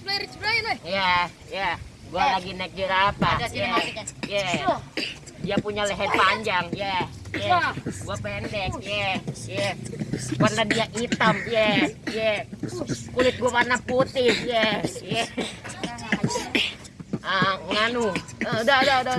cosplay Rich Brian, weh. Ya, ya. Gua Eh. lagi naik jerapah. Ada sini Ya, Yeah. Iya. Dia punya leher panjang, ya. Ya. Gua pendek, ya. Ya. Warna dia hitam, ya. Ya. Kulit gua warna putih, ya. Ya. Ah, nganu. Eh, udah, udah. udah.